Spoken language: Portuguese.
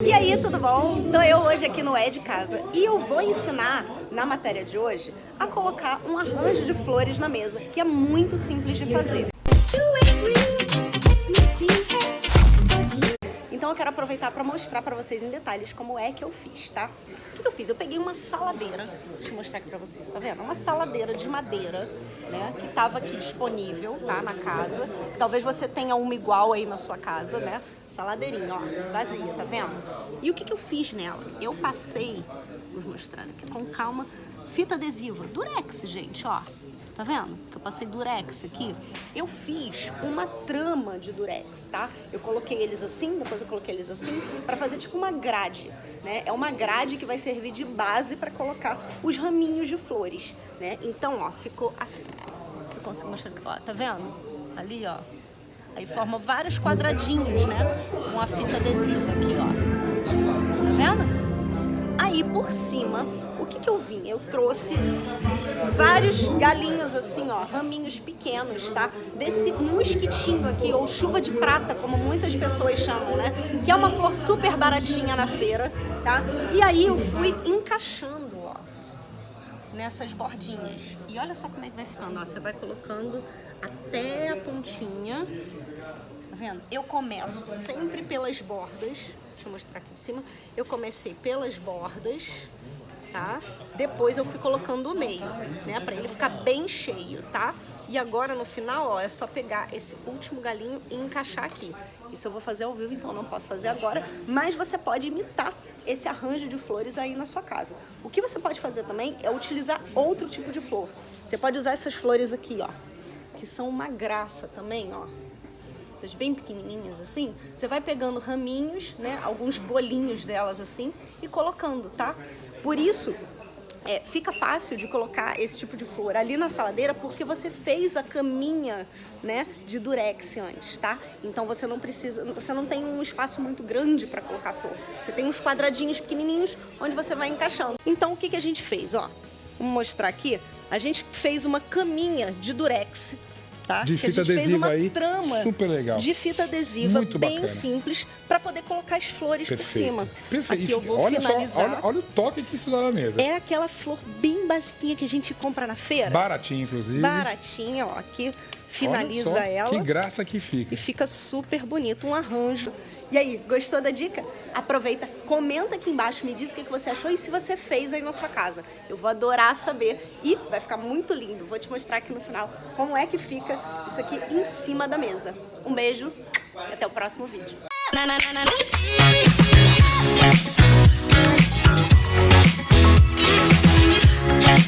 E aí, tudo bom? Então eu hoje aqui no É de Casa e eu vou ensinar, na matéria de hoje, a colocar um arranjo de flores na mesa, que é muito simples de fazer. Quero aproveitar para mostrar para vocês em detalhes como é que eu fiz, tá? O que eu fiz? Eu peguei uma saladeira, deixa eu mostrar aqui para vocês, tá vendo? Uma saladeira de madeira, né? Que tava aqui disponível, tá? Na casa. Talvez você tenha uma igual aí na sua casa, né? Saladeirinha, ó, vazia, tá vendo? E o que que eu fiz nela? Eu passei, vou mostrar aqui com calma, fita adesiva, durex, gente, ó. Tá vendo? Que eu passei durex aqui. Eu fiz uma trama de durex, tá? Eu coloquei eles assim, depois eu coloquei eles assim, para fazer tipo uma grade, né? É uma grade que vai servir de base para colocar os raminhos de flores, né? Então, ó, ficou assim. Você consegue mostrar? Ó, tá vendo? Ali, ó. Aí forma vários quadradinhos, né? Com a fita adesiva aqui, ó. Tá vendo? Aí por cima, o que que eu vim? Eu trouxe vários galinhos assim, ó, raminhos pequenos, tá? Desse mosquitinho aqui, ou chuva de prata, como muitas pessoas chamam, né? Que é uma flor super baratinha na feira, tá? E aí eu fui encaixando, ó, nessas bordinhas. E olha só como é que vai ficando, ó. Você vai colocando até a pontinha, tá vendo? Eu começo sempre pelas bordas, Deixa eu mostrar aqui em cima. Eu comecei pelas bordas, tá? Depois eu fui colocando o meio, né? Pra ele ficar bem cheio, tá? E agora no final, ó, é só pegar esse último galinho e encaixar aqui. Isso eu vou fazer ao vivo, então não posso fazer agora, mas você pode imitar esse arranjo de flores aí na sua casa. O que você pode fazer também é utilizar outro tipo de flor. Você pode usar essas flores aqui, ó, que são uma graça também, ó essas bem pequenininhas assim, você vai pegando raminhos, né, alguns bolinhos delas assim e colocando, tá? Por isso, é, fica fácil de colocar esse tipo de flor ali na saladeira porque você fez a caminha, né, de durex antes, tá? Então você não precisa, você não tem um espaço muito grande para colocar flor. Você tem uns quadradinhos pequenininhos onde você vai encaixando. Então o que que a gente fez, ó? Vou mostrar aqui. A gente fez uma caminha de durex tá? De fita adesiva aí, trama super legal. De fita adesiva, Muito bem bacana. simples, para poder colocar as flores Perfeito. por cima. Perfeito. Aqui eu vou olha finalizar. Só, olha, olha o toque que isso dá na mesa. É aquela flor bem basiquinha que a gente compra na feira. Baratinha, inclusive. Baratinha, ó, aqui finaliza olha só, ela. Que graça que fica. E fica super bonito, um arranjo. E aí, gostou da dica? Aproveita, comenta aqui embaixo, me diz o que você achou e se você fez aí na sua casa. Eu vou adorar saber e vai ficar muito lindo. Vou te mostrar aqui no final como é que fica isso aqui em cima da mesa. Um beijo e até o próximo vídeo.